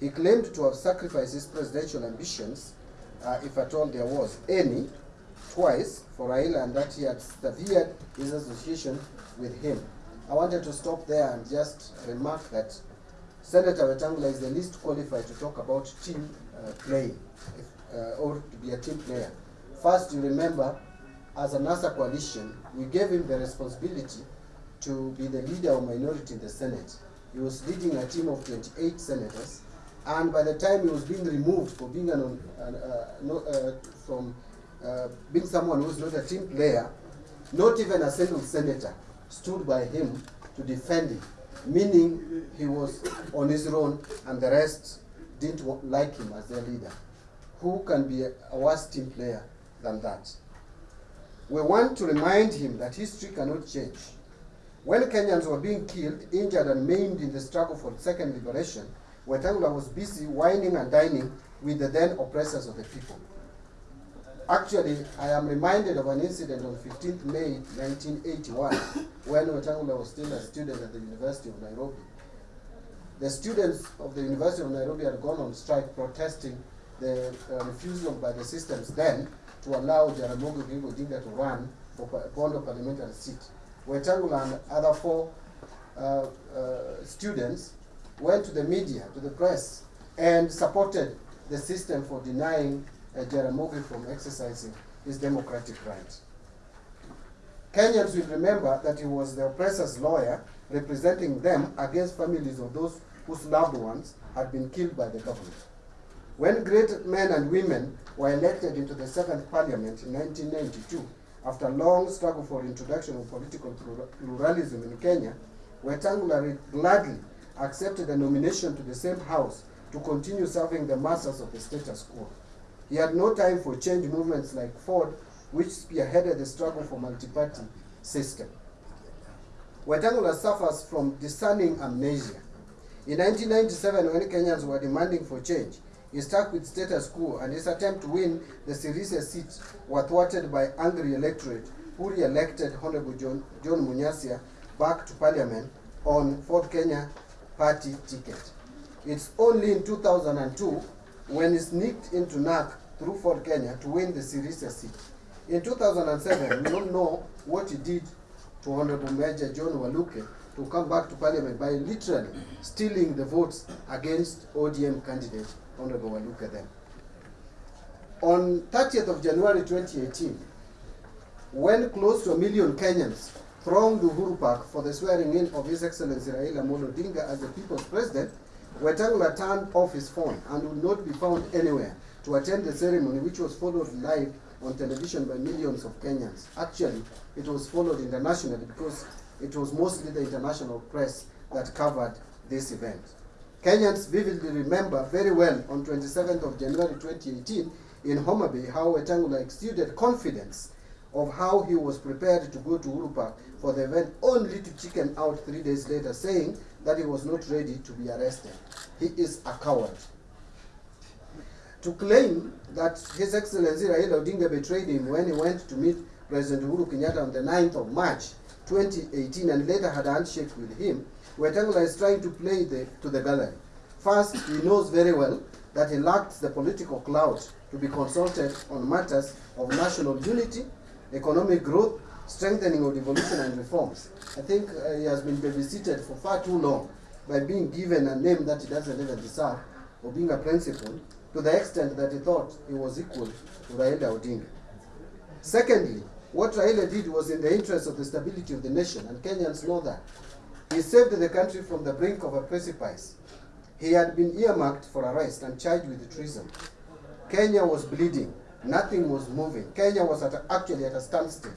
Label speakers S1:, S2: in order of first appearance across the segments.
S1: He claimed to have sacrificed his presidential ambitions, uh, if at all there was any, twice for Raila and that he had severed his association with him. I wanted to stop there and just remark that Senator Wetangula is the least qualified to talk about team uh, if, uh, or to be a team player. First, you remember, as a NASA coalition, we gave him the responsibility to be the leader of minority in the Senate. He was leading a team of 28 senators, and by the time he was being removed for being an, an uh, no, uh, from uh, being someone who's not a team player, not even a single senator stood by him to defend him, meaning he was on his own and the rest didn't like him as their leader. Who can be a, a worse team player than that? We want to remind him that history cannot change. When Kenyans were being killed, injured, and maimed in the struggle for second liberation, Wetangula was busy whining and dining with the then oppressors of the people. Actually, I am reminded of an incident on 15th May 1981 when Wetangula was still a student at the University of Nairobi. The students of the University of Nairobi had gone on strike protesting the uh, refusal by the systems then to allow Jaramogi Oginga Odinga to run for Bondo parliamentary seat. Wetangula and other four uh, uh, students went to the media, to the press, and supported the system for denying uh, Jaramogi from exercising his democratic right. Kenyans will remember that he was the oppressor's lawyer representing them against families of those whose loved ones had been killed by the government. When great men and women were elected into the Second Parliament in 1992, after a long struggle for introduction of political plura- pluralism in Kenya, Wetangula gladly accepted a nomination to the same house to continue serving the masters of the status quo. He had no time for change movements like Ford, which spearheaded the struggle for multi-party system. Wetangula suffers from discerning amnesia. In 1997, when Kenyans were demanding for change, he stuck with status quo and his attempt to win the Sirisia seat were thwarted by angry electorate who re-elected Honorable John, John Munyasia back to parliament on Ford Kenya party ticket. It's only in 2002 when he sneaked into NARC through Ford Kenya to win the Sirisia seat. In 2007, we don't know what he did to Honorable Major John Waluke to come back to parliament by literally stealing the votes against ODM candidate Honorable Waluke then. On 30th of January 2018, when close to a million Kenyans thronged Uhuru Park for the swearing in of His Excellency Raila Amolo Odinga as the people's president, Wetangula turned off his phone and would not be found anywhere to attend the ceremony, which was followed live on television by millions of Kenyans. Actually, it was followed internationally because it was mostly the international press that covered this event. Kenyans vividly remember very well on 27th of January 2018 in Homa Bay how Wetangula exuded confidence of how he was prepared to go to Uhuru Park for the event only to chicken out three days later saying that he was not ready to be arrested. He is a coward. To claim that His Excellency Raila Odinga betrayed him when he went to meet President Uhuru Kenyatta on the 9th of March 2018 and later had a handshake with him, Wetangula is trying to play the, to the gallery. First, he knows very well that he lacks the political clout to be consulted on matters of national unity, economic growth, strengthening of devolution and reforms. I think uh, he has been babysitted for far too long by being given a name that he doesn't even deserve or being a principal to the extent that he thought he was equal to Raila Odinga. Secondly, what Raila did was in the interest of the stability of the nation, and Kenyans know that. He saved the country from the brink of a precipice. He had been earmarked for arrest and charged with treason. Kenya was bleeding. Nothing was moving. Kenya was at a, actually at a standstill.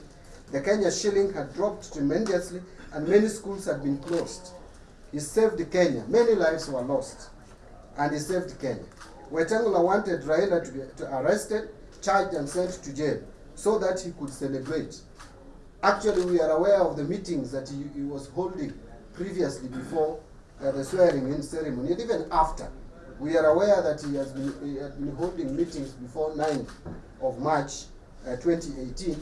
S1: The Kenya shilling had dropped tremendously and many schools had been closed. He saved Kenya. Many lives were lost. And he saved Kenya. Wetangula wanted Raila to be to arrested, charged and sent to jail so that he could celebrate. Actually, we are aware of the meetings that he, he was holding previously before uh, the swearing-in ceremony, and even after. We are aware that he has been, he had been holding meetings before 9th of March uh, 2018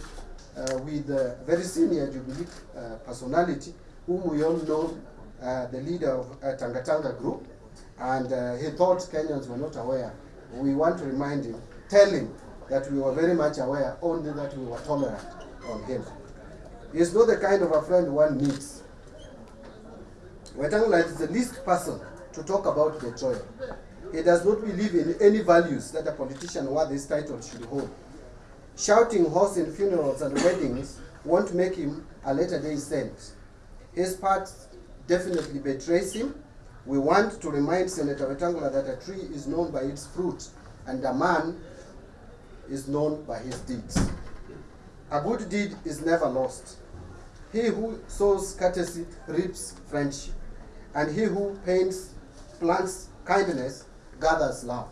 S1: uh, with a very senior Jubilee uh, personality, whom we all know, uh, the leader of uh, Tangatanga Group, and uh, he thought Kenyans were not aware. We want to remind him, tell him that we were very much aware, only that we were tolerant on him. He is not the kind of a friend one needs. Wetangula is the least person to talk about betrayal. He does not believe in any values that a politician worth this title should hold. Shouting horse in funerals and weddings won't make him a later day saint. His part definitely betrays him. We want to remind Senator Wetangula that a tree is known by its fruit and a man is known by his deeds. A good deed is never lost. He who sows courtesy reaps friendship, and he who paints, plants kindness gathers love.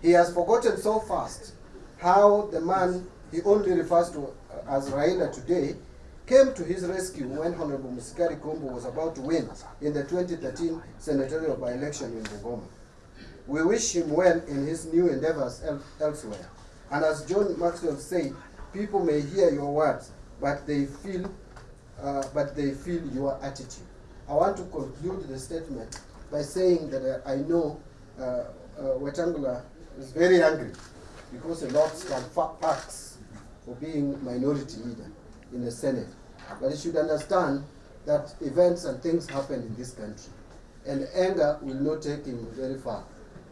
S1: He has forgotten so fast how the man he only refers to as Raila today came to his rescue when Honorable Musikari Kombo was about to win in the 2013 senatorial by-election in Bungoma. We wish him well in his new endeavors el elsewhere. And as John Maxwell said, people may hear your words, but they feel, uh, but they feel your attitude. I want to conclude the statement by saying that uh, I know uh, uh, Wetangula is very angry because he lost fa- perks for being minority leader in the Senate. But he should understand that events and things happen in this country. And anger will not take him very far.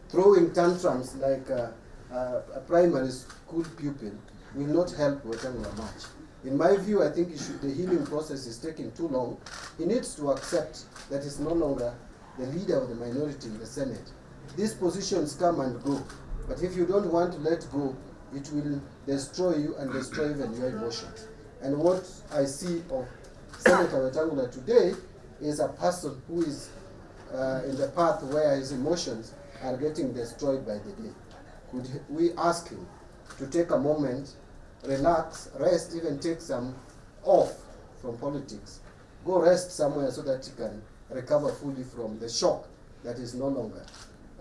S1: Throwing tantrums like uh, uh, a primary school pupil will not help Wetangula much. In my view, I think should, the healing process is taking too long. He needs to accept that he's no longer the leader of the minority in the Senate. These positions come and go, but if you don't want to let go, it will destroy you and destroy even your emotions. And what I see of Senator Wetangula today is a person who is uh, in the path where his emotions are getting destroyed by the day. Could we ask him to take a moment, relax, rest, even take some off from politics? Go rest somewhere so that he can recover fully from the shock that is no longer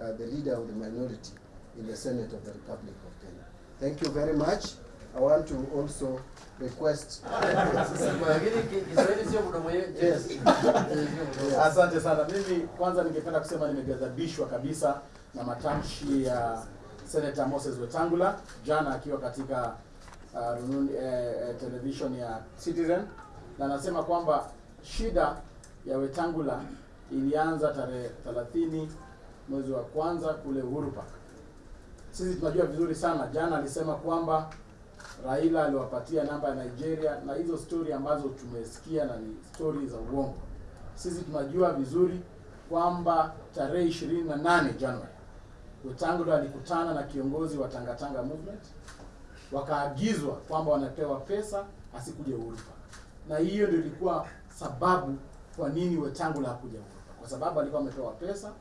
S1: uh, the leader of the minority in the Senate of the Republic of Kenya. Thank you very much. I want to also request. Yes.
S2: Asante sana. Mimi kwanza ningependa kusema nimeghadhabishwa kabisa na matamshi ya Senator Moses Wetangula jana akiwa katika uh, rununi, eh, eh, television ya Citizen na anasema kwamba shida ya Wetangula ilianza tarehe 30 mwezi wa kwanza kule Uhuru Park. Sisi tunajua vizuri sana, jana alisema kwamba Raila aliwapatia namba ya Nigeria na hizo stori ambazo tumesikia na ni stori za uongo. Sisi tunajua vizuri kwamba tarehe 28 Januari Wetangula alikutana na kiongozi wa Tangatanga Movement wakaagizwa kwamba wanapewa pesa asikuje Uhuru Park. Na hiyo ndio ilikuwa sababu kwa nini Wetangula hakuja Uhuru Park. Kwa sababu alikuwa ametoa pesa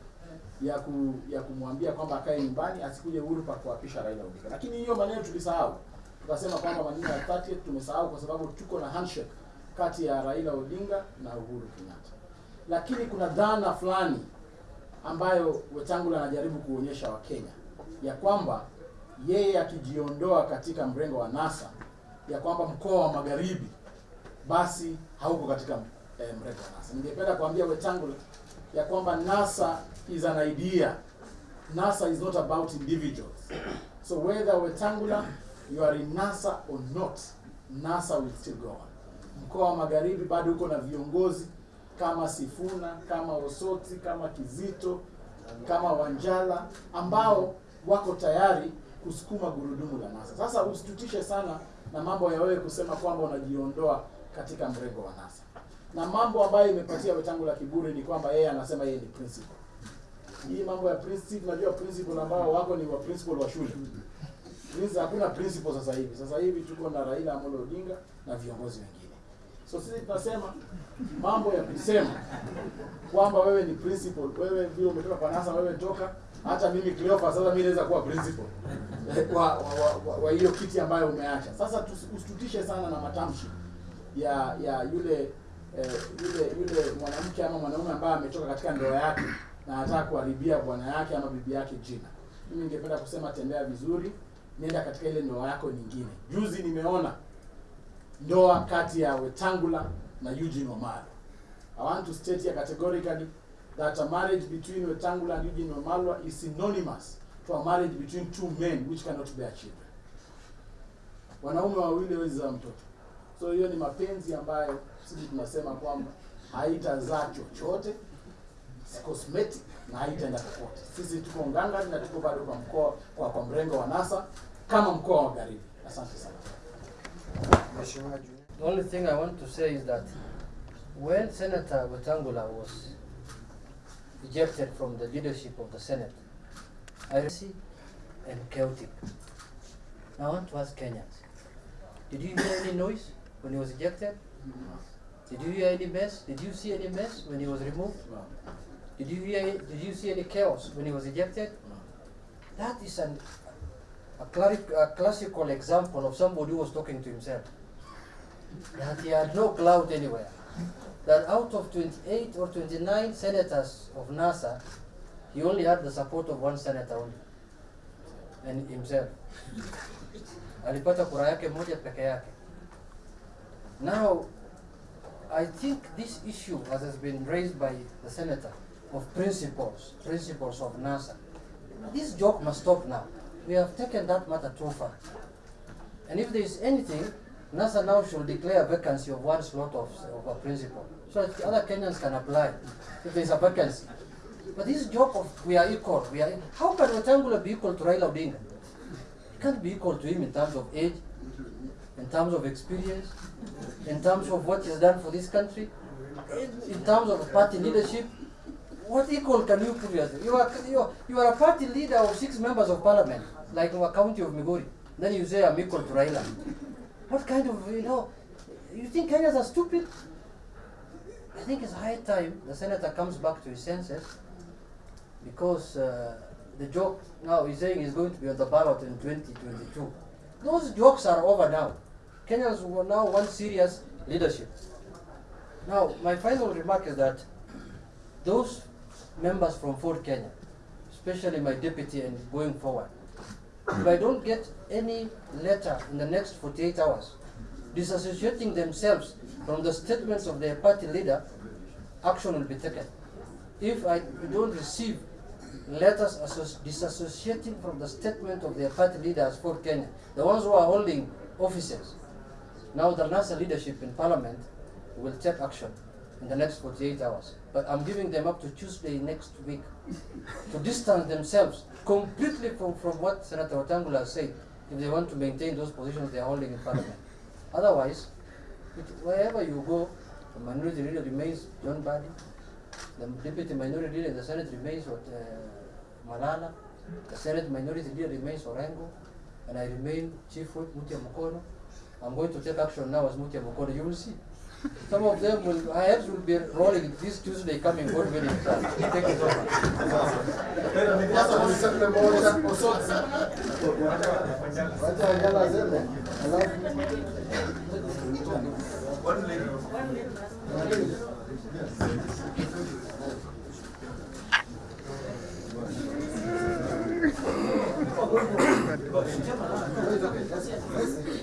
S2: ya ku, ya kumwambia kwamba akae nyumbani asikuje Urupa kuapisha Raila Odinga. Lakini hiyo maneno tulisahau. Tukasema kwamba maneno ya 30 tumesahau kwa sababu tuko na handshake kati ya Raila Odinga na Uhuru Kenyatta. Lakini kuna dhana fulani ambayo Wetangula anajaribu kuonyesha Wakenya ya kwamba yeye akijiondoa katika mrengo wa NASA ya kwamba mkoa wa Magharibi basi hauko katika eh, mrengo wa NASA. Ningependa kuambia Wetangula ya kwamba NASA is an idea. NASA is not about individuals. So whether Wetangula you are in NASA or not, NASA will still go on. Mkoa wa Magharibi bado uko na viongozi kama Sifuna, kama Osoti, kama Kizito, kama Wanjala ambao wako tayari kusukuma gurudumu la NASA. Sasa usitutishe sana na mambo ya wewe kusema kwamba unajiondoa katika mrengo wa NASA. Na mambo ambayo imepatia Wetangula kiburi ni kwamba yeye anasema yeye ni principal. Hii mambo ya principal, najua principal ambao wako ni wa principal wa shule. Sasa hakuna principal sasa hivi. Sasa hivi tuko na Raila Amolo Odinga na viongozi wengine. So sisi tunasema mambo ya kusema kwamba wewe ni principal, wewe vile umetoka kwa NASA, wewe toka. Hata mimi Cleopa, sasa mimi naweza kuwa principal kwa wa, hiyo kiti ambayo umeacha. Sasa tusitutishe usitutishe sana na matamshi ya ya yule eh, yule yule mwanamke ama mwanaume ambaye ametoka katika ndoa yake na anataka kuharibia bwana yake ama bibi yake jina. Mimi ningependa kusema tembea vizuri, nenda katika ile ndoa yako nyingine. Juzi nimeona ndoa kati ya Wetangula na Eugene Wamalwa. I want to state here categorically that a marriage between Wetangula and Eugene Wamalwa is synonymous to a marriage between two men which cannot bear children. Wanaume wawili hawezi mtoto. So hiyo ni mapenzi ambayo sisi tunasema kwamba haitazaa chochote, cosmetic na haitaenda popote. Sisi tuko ngangari na tuko bado kwa mkoa kwa, kwa mrengo wa NASA kama mkoa wa Magharibi. Asante sana.
S1: Mheshimiwa
S3: The only thing I want to say is that when Senator Wetangula was ejected from the leadership of the Senate, I see and chaotic. Now I want to ask Kenyans, did you hear any noise when he was ejected? Mm-hmm. Did you hear any mess? Did you see any mess when he was removed? Did you hear? Did you see any chaos when he was ejected? That is an, a, clari- a classical example of somebody who was talking to himself. That he had no clout anywhere. That out of 28 or 29 senators of NASA, he only had the support of one senator only, and himself. Alipata kura yake moja peke yake. Now, I think this issue, as has been raised by the senator, of principles, principles of NASA, this joke must stop now. We have taken that matter too far. And if there is anything, NASA now should declare a vacancy of one slot of, of a principal, so that the other Kenyans can apply if there is a vacancy. But this joke of we are equal, we are how can Wetangula be equal to Raila Odinga? You can't be equal to him in terms of age, in terms of experience, in terms of what he's done for this country, in, terms of party leadership. What equal can you put yourself? You are, you, are, you are a party leader of six members of parliament, like in a county of Migori. Then you say I'm equal to Raila. What kind of, you know, you think Kenyans are stupid? I think it's high time the senator comes back to his senses because uh, the joke now he's saying he's going to be on the ballot in 2022. Those jokes are over now. Kenyans now want serious leadership. Now, my final remark is that those members from Ford Kenya, especially my deputy and going forward, if I don't get any letter in the next 48 hours disassociating themselves from the statements of their party leader, action will be taken. If I don't receive letters disassociating from the statement of their party leaders Ford Kenya, the ones who are holding offices, now the NASA leadership in parliament will take action in the next 48 hours. But I'm giving them up to Tuesday next week to distance themselves completely from, from what Senator Wetangula said if they want to maintain those positions they are holding in parliament. Otherwise, it, wherever you go, the minority leader remains John Mbadi, the deputy minority leader in the Senate remains what, uh, Malala, the Senate minority leader remains Orengo, and I remain Chief Whip Mutia Mukono. I'm going to take action now as Mutia Mukono. You will see. Some of them will, perhaps will be rolling this Tuesday coming, God willing. Thank you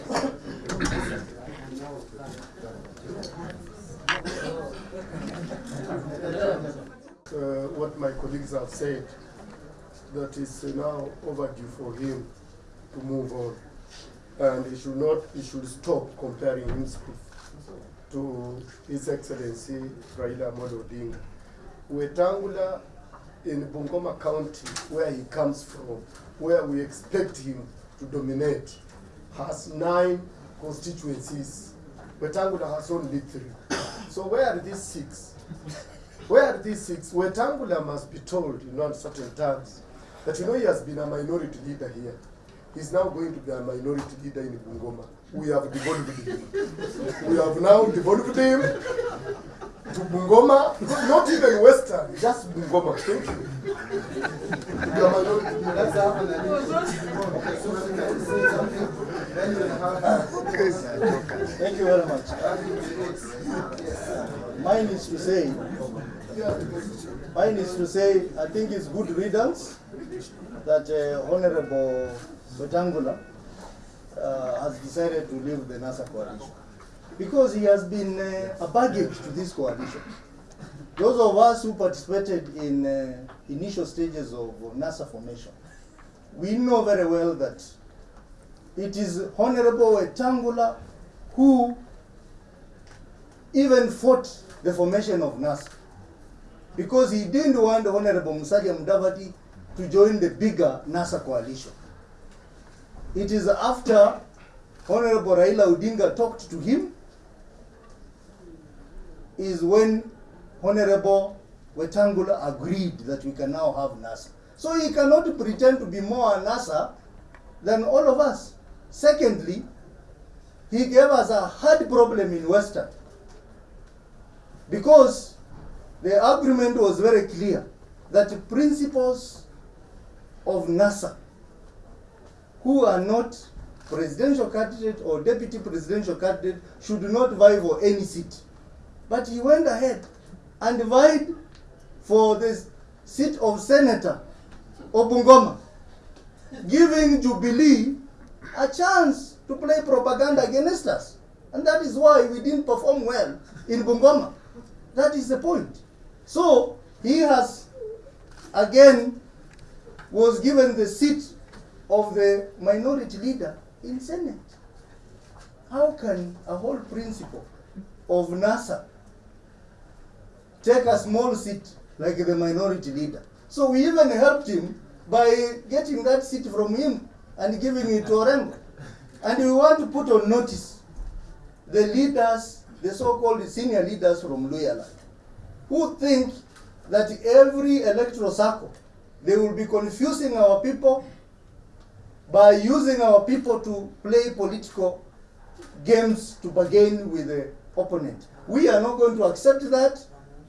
S3: so
S4: uh, what my colleagues have said, that is now overdue for him to move on. And he should not, he should stop comparing himself to His Excellency Raila Amolo Odinga. Wetangula in Bungoma County, where he comes from, where we expect him to dominate, has nine constituencies. Wetangula has only three. So where are these six? Where are these six? Wetangula must be told in uncertain terms that you know he has been a minority leader here. He's now going to be a minority leader in Bungoma. We have devolved him. We have now devolved him to Bungoma, not even Western, just Bungoma. Thank you. To be minority leader.
S1: let's have an Okay, so we can say something, then we'll have.
S5: Thank you very much. Mine is to say, mine is to say, I think it's good riddance that uh, Honorable Wetangula uh, has decided to leave the NASA coalition. Because he has been uh, a baggage to this coalition. those of us who participated in uh, initial stages of NASA formation, we know very well that it is Honorable Wetangula who even fought the formation of NASA because he didn't want Honorable Musalia Mudavadi to join the bigger NASA coalition. It is after Honorable Raila Odinga talked to him is when Honorable Wetangula agreed that we can now have NASA. So he cannot pretend to be more a NASA than all of us. Secondly, he gave us a hard problem in Western because the agreement was very clear that the principles of NASA who are not presidential candidate or deputy presidential candidate should not vie for any seat. But he went ahead and vied for the seat of Senator Obungoma, giving Jubilee a chance to play propaganda against us. And that is why we didn't perform well in Bungoma. That is the point. So he has again was given the seat of the minority leader in Senate. How can a whole principle of NASA take a small seat like the minority leader? So we even helped him by getting that seat from him and giving it to Orengo. And we want to put on notice the leaders, the so-called senior leaders from Luhyaland, who think that every electoral circle, they will be confusing our people by using our people to play political games to bargain with the opponent. We are not going to accept that.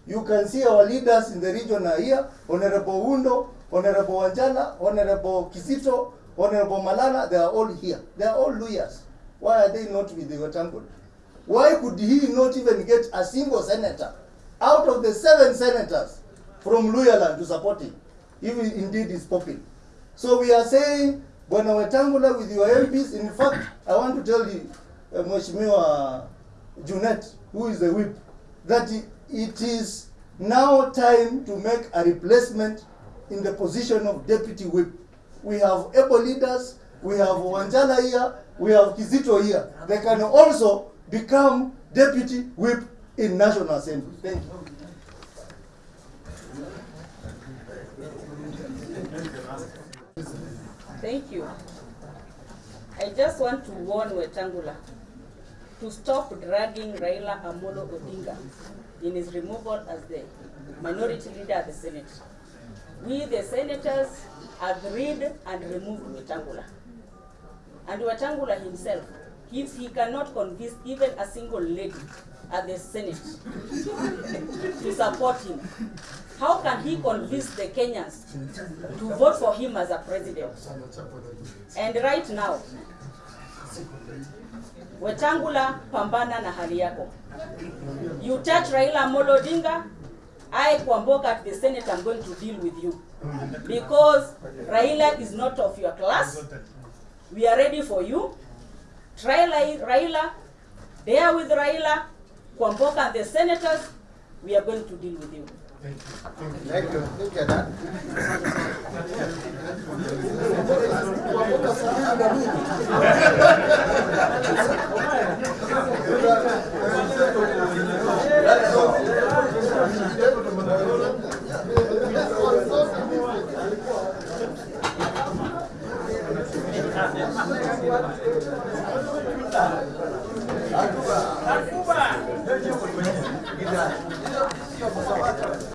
S5: You can see our leaders in the region are here, Honorable Oundo, Honorable Wanjala, Honorable Kizito, Honorable Malala, they are all here. They are all lawyers. Why are they not with the Wetangula? Why could he not even get a single senator out of the seven senators from Luhyaland to support him, if he indeed is popping. So we are saying, Bwana Wetangula with your MPs, in fact, I want to tell you, uh, Mheshimiwa Junet, who is the whip, that it is now time to make a replacement in the position of deputy whip. We have able leaders, we have Wanjala here, we have Kizito here. They can also become deputy whip in National Assembly. Thank you.
S6: Thank you. I just want to warn Wetangula to stop dragging Raila Amolo Odinga in his removal as the minority leader of the Senate. We, the senators, agreed and removed Wetangula. And Wetangula himself, if he cannot convince even a single lady at the Senate to support him, how can he convince the Kenyans to vote for him as a president? And right now, Wetangula, pambana na hali yako. You touch Raila Odinga, I Kwamboka at the Senate, I'm going to deal with you. Because Raila is not of your class. We are ready for you. Try Lai- Raila, there with Raila, Kwamboka the senators, we are going to deal with you.
S1: Thank you. Thank you. Thank you, Dad. Thank you. Gracias.